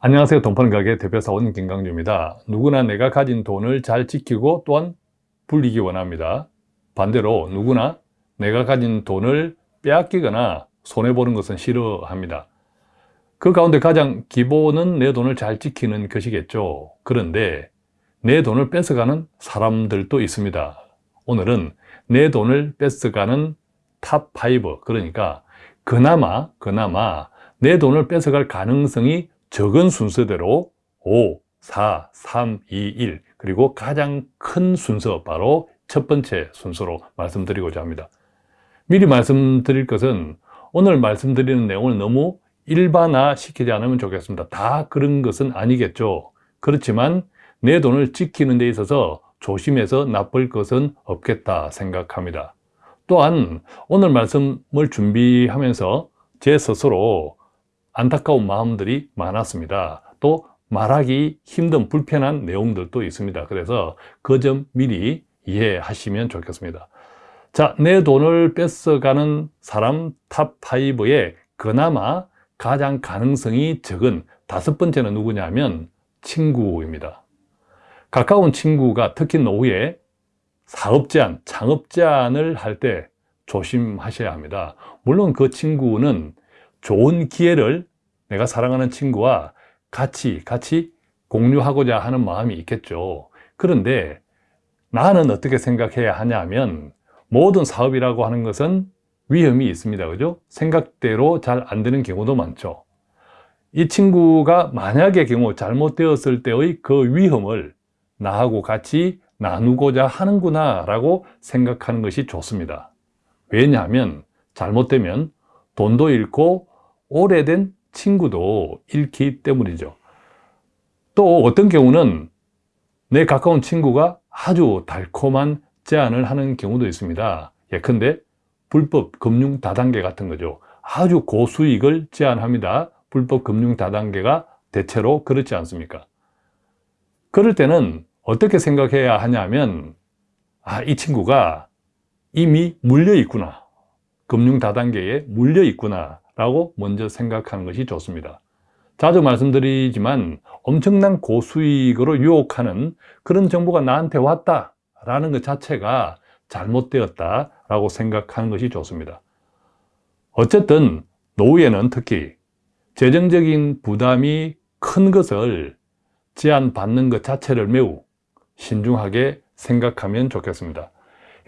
안녕하세요. 돈 버는 가게 대표사원 김강주입니다. 누구나 내가 가진 돈을 잘 지키고 또한 불리기 원합니다. 반대로 누구나 내가 가진 돈을 빼앗기거나 손해보는 것은 싫어합니다. 그 가운데 가장 기본은 내 돈을 잘 지키는 것이겠죠. 그런데 내 돈을 뺏어가는 사람들도 있습니다. 오늘은 내 돈을 뺏어가는 top 5 그러니까 그나마 그나마 내 돈을 뺏어갈 가능성이 적은 순서대로 5, 4, 3, 2, 1 그리고 가장 큰 순서 바로 첫 번째 순서로 말씀드리고자 합니다. 미리 말씀드릴 것은 오늘 말씀드리는 내용을 너무 일반화 시키지 않으면 좋겠습니다. 다 그런 것은 아니겠죠. 그렇지만 내 돈을 지키는 데 있어서 조심해서 나쁠 것은 없겠다 생각합니다. 또한 오늘 말씀을 준비하면서 제 스스로 안타까운 마음들이 많았습니다. 또 말하기 힘든 불편한 내용들도 있습니다. 그래서 그 점 미리 이해하시면 좋겠습니다. 자, 내 돈을 뺏어가는 사람 top 5에 그나마 가장 가능성이 적은 다섯 번째는 누구냐면 친구입니다. 가까운 친구가 특히 노후에 사업 제안, 창업 제안을 할 때 조심하셔야 합니다. 물론 그 친구는 좋은 기회를 내가 사랑하는 친구와 같이 같이 공유하고자 하는 마음이 있겠죠. 그런데 나는 어떻게 생각해야 하냐면 모든 사업이라고 하는 것은 위험이 있습니다. 그죠? 생각대로 잘 안 되는 경우도 많죠. 이 친구가 만약의 경우 잘못되었을 때의 그 위험을 나하고 같이 나누고자 하는구나 라고 생각하는 것이 좋습니다. 왜냐하면 잘못되면 돈도 잃고 오래된 친구도 잃기 때문이죠. 또 어떤 경우는 내 가까운 친구가 아주 달콤한 제안을 하는 경우도 있습니다. 예컨대 불법 금융 다단계 같은 거죠. 아주 고수익을 제안합니다. 불법 금융 다단계가 대체로 그렇지 않습니까? 그럴 때는 어떻게 생각해야 하냐면 아, 이 친구가 이미 물려 있구나 금융 다단계에 물려 있구나 라고 먼저 생각하는 것이 좋습니다. 자주 말씀드리지만 엄청난 고수익으로 유혹하는 그런 정보가 나한테 왔다 라는 것 자체가 잘못되었다 라고 생각하는 것이 좋습니다. 어쨌든 노후에는 특히 재정적인 부담이 큰 것을 제한받는 것 자체를 매우 신중하게 생각하면 좋겠습니다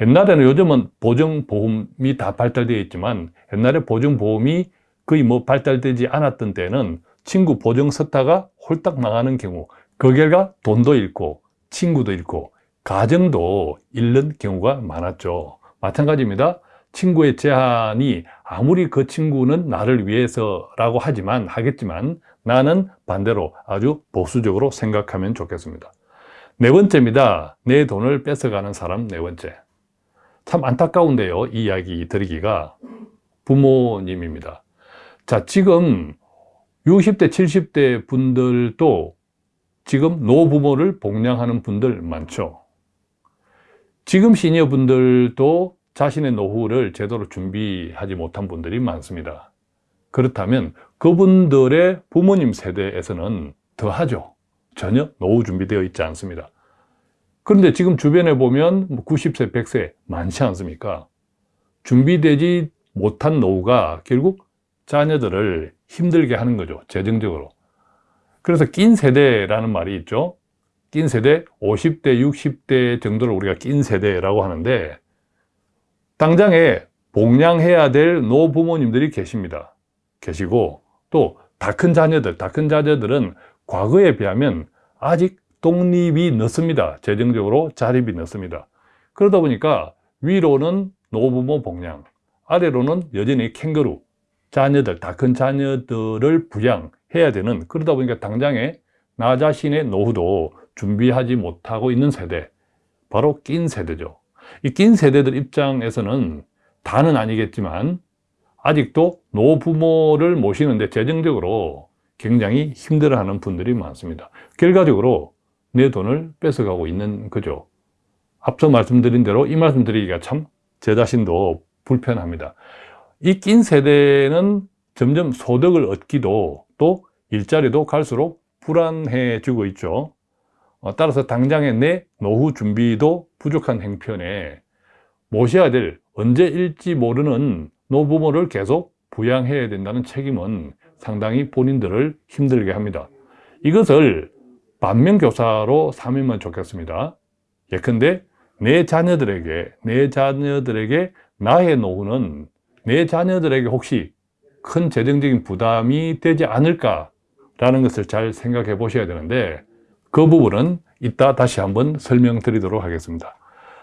옛날에는 요즘은 보증보험이 다 발달되어 있지만 옛날에 보증보험이 거의 뭐 발달되지 않았던 때는 친구 보증 서다가 홀딱 망하는 경우 그 결과 돈도 잃고 친구도 잃고 가정도 잃는 경우가 많았죠. 마찬가지입니다. 친구의 제한이 아무리 그 친구는 나를 위해서라고 하지만 하겠지만 나는 반대로 아주 보수적으로 생각하면 좋겠습니다. 네 번째입니다. 내 돈을 뺏어가는 사람 네 번째 참 안타까운데요 이 이야기 드리기가. 부모님입니다. 자 지금 60대 70대 분들도 지금 노부모를 복양하는 분들 많죠. 지금 시니어 분들도 자신의 노후를 제대로 준비하지 못한 분들이 많습니다. 그렇다면 그분들의 부모님 세대에서는 더하죠. 전혀 노후 준비되어 있지 않습니다 그런데 지금 주변에 보면 90세, 뭐 100세 많지 않습니까? 준비되지 못한 노후가 결국 자녀들을 힘들게 하는 거죠 재정적으로. 그래서 낀 세대라는 말이 있죠. 낀 세대 50대 60대 정도를 우리가 낀 세대라고 하는데 당장에 복양해야 될 노부모님들이 계십니다. 계시고 또 다 큰 자녀들 다 큰 자녀들은 과거에 비하면 아직 독립이 늦습니다. 재정적으로 자립이 늦습니다. 그러다 보니까 위로는 노부모 복양 아래로는 여전히 캥거루 자녀들, 다 큰 자녀들을 부양해야 되는 그러다 보니까 당장에 나 자신의 노후도 준비하지 못하고 있는 세대 바로 낀 세대죠. 이 낀 세대들 입장에서는 다는 아니겠지만 아직도 노부모를 모시는데 재정적으로 굉장히 힘들어하는 분들이 많습니다. 결과적으로 내 돈을 뺏어가고 있는 거죠 앞서 말씀드린 대로 이 말씀 드리기가 참 제 자신도 불편합니다 이 낀 세대는 점점 소득을 얻기도 또 일자리도 갈수록 불안해지고 있죠. 어, 따라서 당장의 내 노후 준비도 부족한 행편에 모셔야 될 언제일지 모르는 노부모를 계속 부양해야 된다는 책임은 상당히 본인들을 힘들게 합니다. 이것을 반면교사로 삼으면 좋겠습니다. 예컨대 내 자녀들에게 내 자녀들에게 나의 노후는 내 자녀들에게 혹시 큰 재정적인 부담이 되지 않을까 라는 것을 잘 생각해 보셔야 되는데 그 부분은 이따 다시 한번 설명드리도록 하겠습니다.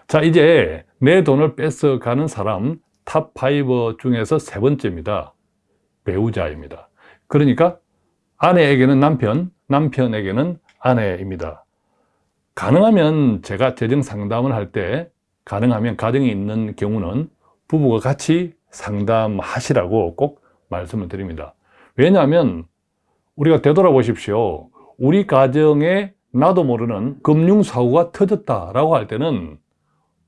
자 이제 내 돈을 뺏어가는 사람 top 5 중에서 세 번째입니다. 배우자입니다. 그러니까 아내에게는 남편, 남편에게는 아내입니다. 가능하면 제가 재정 상담을 할 때 가능하면 가정이 있는 경우는 부부가 같이 상담하시라고 꼭 말씀을 드립니다. 왜냐하면 우리가 되돌아보십시오. 우리 가정에 나도 모르는 금융사고가 터졌다라고 할 때는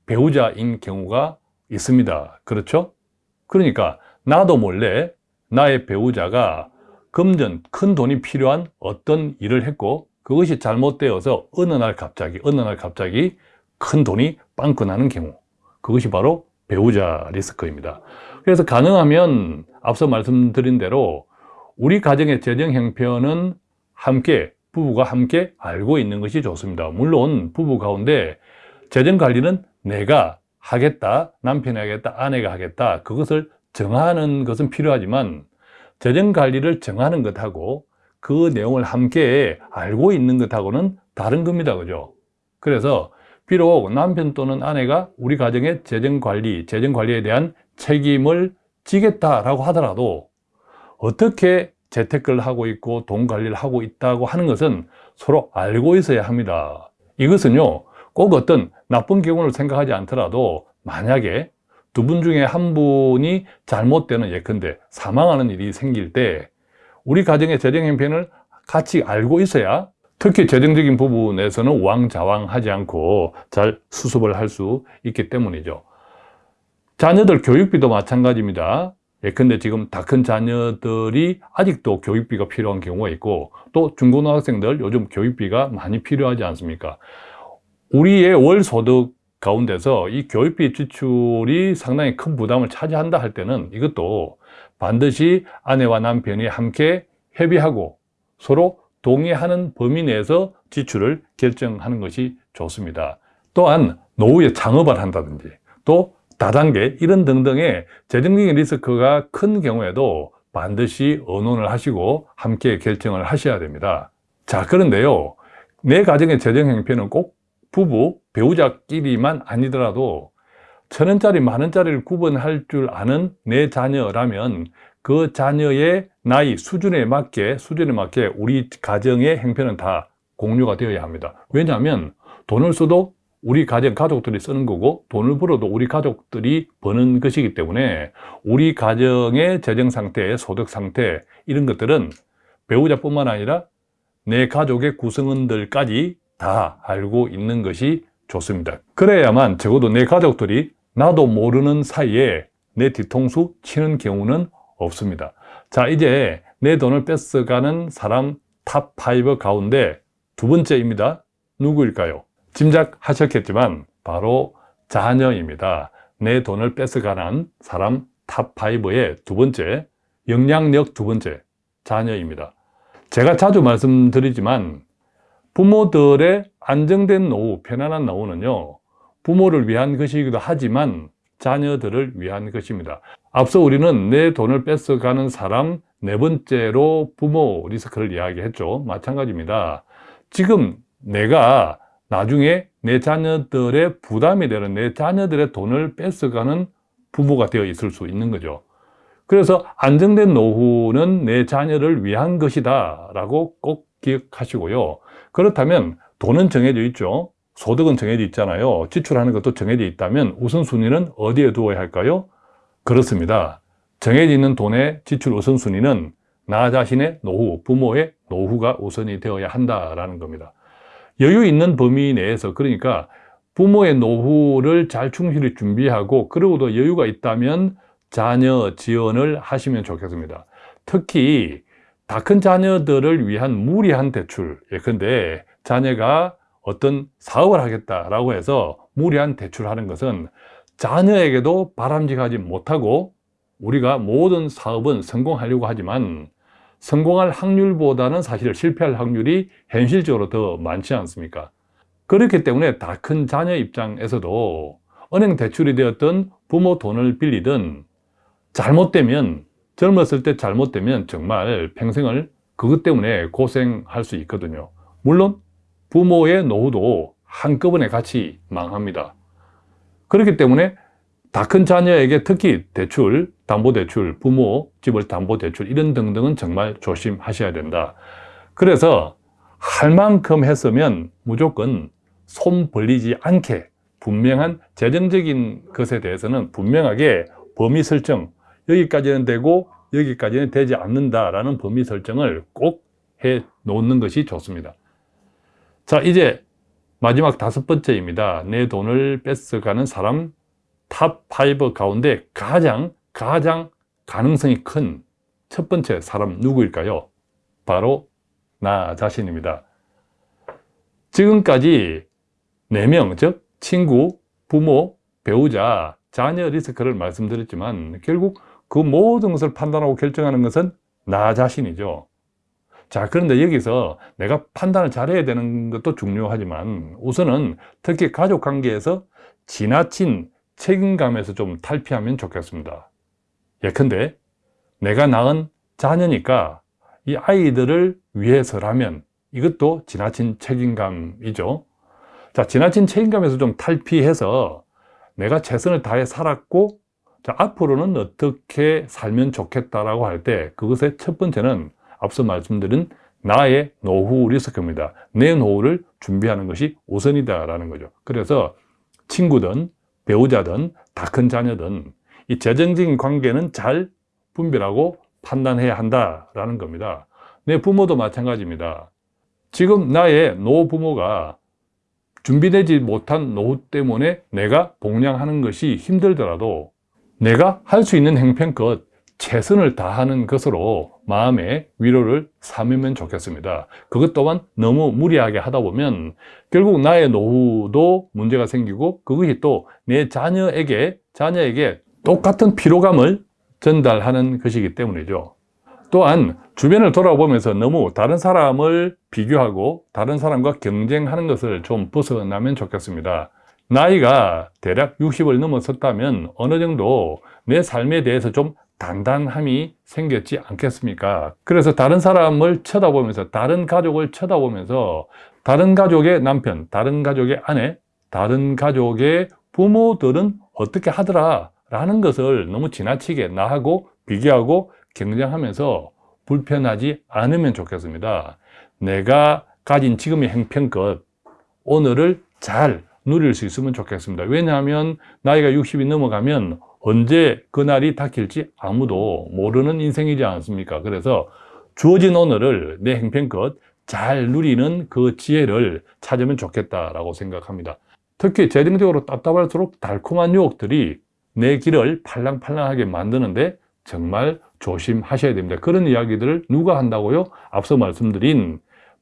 배우자인 경우가 있습니다. 그렇죠? 그러니까 나도 몰래 나의 배우자가 금전 큰 돈이 필요한 어떤 일을 했고 그것이 잘못되어서 어느 날 갑자기 어느 날 갑자기 큰 돈이 빵꾸 나는 경우 그것이 바로 배우자 리스크입니다. 그래서 가능하면 앞서 말씀드린 대로 우리 가정의 재정 형편은 함께 부부가 함께 알고 있는 것이 좋습니다. 물론 부부 가운데 재정 관리는 내가 하겠다, 남편이 하겠다, 아내가 하겠다 그것을 정하는 것은 필요하지만 재정 관리를 정하는 것하고 그 내용을 함께 알고 있는 것하고는 다른 겁니다. 그죠? 그래서 비록 남편 또는 아내가 우리 가정의 재정 관리, 재정 관리에 대한 책임을 지겠다라고 하더라도 어떻게 재테크를 하고 있고 돈 관리를 하고 있다고 하는 것은 서로 알고 있어야 합니다. 이것은요, 꼭 어떤 나쁜 경우를 생각하지 않더라도 만약에 두 분 중에 한 분이 잘못되는 예컨대 사망하는 일이 생길 때 우리 가정의 재정 형편을 같이 알고 있어야 특히 재정적인 부분에서는 왕자왕하지 않고 잘 수습을 할 수 있기 때문이죠. 자녀들 교육비도 마찬가지입니다. 예컨대 지금 다 큰 자녀들이 아직도 교육비가 필요한 경우가 있고 또 중고등학생들 요즘 교육비가 많이 필요하지 않습니까? 우리의 월 소득 가운데서 이 교육비 지출이 상당히 큰 부담을 차지한다 할 때는 이것도 반드시 아내와 남편이 함께 협의하고 서로 동의하는 범위 내에서 지출을 결정하는 것이 좋습니다. 또한 노후에 창업을 한다든지 또 다단계 이런 등등의 재정적인 리스크가 큰 경우에도 반드시 의논을 하시고 함께 결정을 하셔야 됩니다. 자 그런데요 내 가정의 재정 형편은 꼭 부부, 배우자끼리만 아니더라도 천 원짜리, 만 원짜리를 구분할 줄 아는 내 자녀라면 그 자녀의 나이 수준에 맞게 수준에 맞게 우리 가정의 행편은 다 공유가 되어야 합니다. 왜냐하면 돈을 써도 우리 가정 가족들이 쓰는 거고 돈을 벌어도 우리 가족들이 버는 것이기 때문에 우리 가정의 재정 상태, 소득 상태 이런 것들은 배우자뿐만 아니라 내 가족의 구성원들까지 다 알고 있는 것이 좋습니다. 그래야만 적어도 내 가족들이 나도 모르는 사이에 내 뒤통수 치는 경우는 없습니다. 자 이제 내 돈을 뺏어가는 사람 top 5 가운데 두 번째입니다. 누구일까요? 짐작하셨겠지만 바로 자녀입니다. 내 돈을 뺏어가는 사람 top 5의 두 번째, 영향력 두 번째, 자녀입니다. 제가 자주 말씀드리지만 부모들의 안정된 노후, 편안한 노후는요 부모를 위한 것이기도 하지만 자녀들을 위한 것입니다. 앞서 우리는 내 돈을 뺏어가는 사람 네 번째로 부모 리스크를 이야기했죠. 마찬가지입니다. 지금 내가 나중에 내 자녀들의 부담이 되는 내 자녀들의 돈을 뺏어가는 부모가 되어 있을 수 있는 거죠. 그래서 안정된 노후는 내 자녀를 위한 것이다 라고 꼭 기억하시고요. 그렇다면 돈은 정해져 있죠. 소득은 정해져 있잖아요. 지출하는 것도 정해져 있다면 우선순위는 어디에 두어야 할까요? 그렇습니다. 정해져 있는 돈의 지출 우선순위는 나 자신의 노후, 부모의 노후가 우선이 되어야 한다라는 겁니다. 여유 있는 범위 내에서 그러니까 부모의 노후를 잘 충실히 준비하고 그러고도 여유가 있다면 자녀 지원을 하시면 좋겠습니다. 특히 다 큰 자녀들을 위한 무리한 대출 예컨대 자녀가 어떤 사업을 하겠다라고 해서 무리한 대출하는 것은 자녀에게도 바람직하지 못하고 우리가 모든 사업은 성공하려고 하지만 성공할 확률보다는 사실 실패할 확률이 현실적으로 더 많지 않습니까? 그렇기 때문에 다 큰 자녀 입장에서도 은행 대출이 되었던 부모 돈을 빌리든 잘못되면 젊었을 때 잘못되면 정말 평생을 그것 때문에 고생할 수 있거든요 물론 부모의 노후도 한꺼번에 같이 망합니다. 그렇기 때문에 다 큰 자녀에게 특히 대출, 담보대출, 부모 집을 담보대출 이런 등등은 정말 조심하셔야 된다. 그래서 할 만큼 했으면 무조건 손 벌리지 않게 분명한 재정적인 것에 대해서는 분명하게 범위 설정 여기까지는 되고 여기까지는 되지 않는다라는 범위 설정을 꼭 해 놓는 것이 좋습니다 자 이제 마지막 다섯 번째입니다. 내 돈을 뺏어가는 사람 top 5 가운데 가장 가장 가능성이 큰 첫 번째 사람 누구일까요? 바로 나 자신입니다. 지금까지 4명, 즉 친구, 부모, 배우자, 자녀 리스크를 말씀드렸지만 결국 그 모든 것을 판단하고 결정하는 것은 나 자신이죠 자 그런데 여기서 내가 판단을 잘해야 되는 것도 중요하지만 우선은 특히 가족관계에서 지나친 책임감에서 좀 탈피하면 좋겠습니다. 예컨대 내가 낳은 자녀니까 이 아이들을 위해서라면 이것도 지나친 책임감이죠. 자 지나친 책임감에서 좀 탈피해서 내가 최선을 다해 살았고 자, 앞으로는 어떻게 살면 좋겠다라고 할 때 그것의 첫 번째는 앞서 말씀드린 나의 노후 리스크입니다. 내 노후를 준비하는 것이 우선이다라는 거죠. 그래서 친구든 배우자든 다 큰 자녀든 이 재정적인 관계는 잘 분별하고 판단해야 한다라는 겁니다. 내 부모도 마찬가지입니다. 지금 나의 노부모가 준비되지 못한 노후 때문에 내가 봉양하는 것이 힘들더라도 내가 할 수 있는 행편껏 최선을 다하는 것으로 마음의 위로를 삼으면 좋겠습니다. 그것 또한 너무 무리하게 하다 보면 결국 나의 노후도 문제가 생기고 그것이 또 내 자녀에게 자녀에게 똑같은 피로감을 전달하는 것이기 때문이죠. 또한 주변을 돌아보면서 너무 다른 사람을 비교하고 다른 사람과 경쟁하는 것을 좀 벗어나면 좋겠습니다. 나이가 대략 60을 넘어섰다면 어느 정도 내 삶에 대해서 좀 단단함이 생겼지 않겠습니까? 그래서 다른 사람을 쳐다보면서 다른 가족을 쳐다보면서 다른 가족의 남편, 다른 가족의 아내, 다른 가족의 부모들은 어떻게 하더라? 라는 것을 너무 지나치게 나하고 비교하고 경쟁하면서 불편하지 않으면 좋겠습니다. 내가 가진 지금의 행편껏 오늘을 잘 누릴 수 있으면 좋겠습니다. 왜냐하면 나이가 60이 넘어가면 언제 그날이 닥칠지 아무도 모르는 인생이지 않습니까? 그래서 주어진 오늘을 내 행편껏 잘 누리는 그 지혜를 찾으면 좋겠다라고 생각합니다. 특히 재정적으로 답답할수록 달콤한 유혹들이 내 길을 팔랑팔랑하게 만드는데 정말 조심하셔야 됩니다. 그런 이야기들을 누가 한다고요? 앞서 말씀드린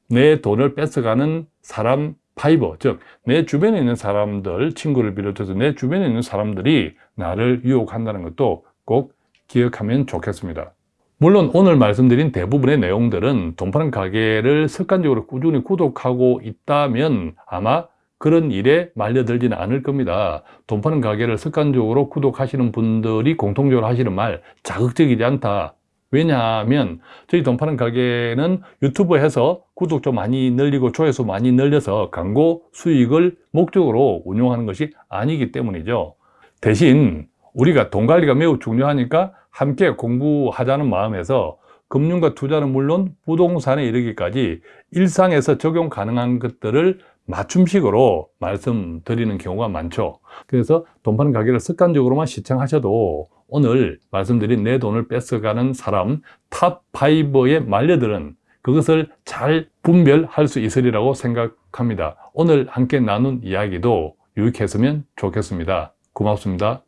내 돈을 뺏어가는 사람 파이버 즉 내 주변에 있는 사람들 친구를 비롯해서 내 주변에 있는 사람들이 나를 유혹한다는 것도 꼭 기억하면 좋겠습니다. 물론 오늘 말씀드린 대부분의 내용들은 돈 파는 가게를 습관적으로 꾸준히 구독하고 있다면 아마 그런 일에 말려들지는 않을 겁니다. 돈 파는 가게를 습관적으로 구독하시는 분들이 공통적으로 하시는 말 자극적이지 않다 왜냐하면 저희 돈 파는 가게는 유튜브에서 구독자 많이 늘리고 조회수 많이 늘려서 광고 수익을 목적으로 운영하는 것이 아니기 때문이죠. 대신 우리가 돈 관리가 매우 중요하니까 함께 공부하자는 마음에서 금융과 투자는 물론 부동산에 이르기까지 일상에서 적용 가능한 것들을 맞춤식으로 말씀드리는 경우가 많죠. 그래서 돈 파는 가게를 습관적으로만 시청하셔도 오늘 말씀드린 내 돈을 뺏어가는 사람 top5에 말려드는 그것을 잘 분별할 수 있으리라고 생각합니다. 오늘 함께 나눈 이야기도 유익했으면 좋겠습니다. 고맙습니다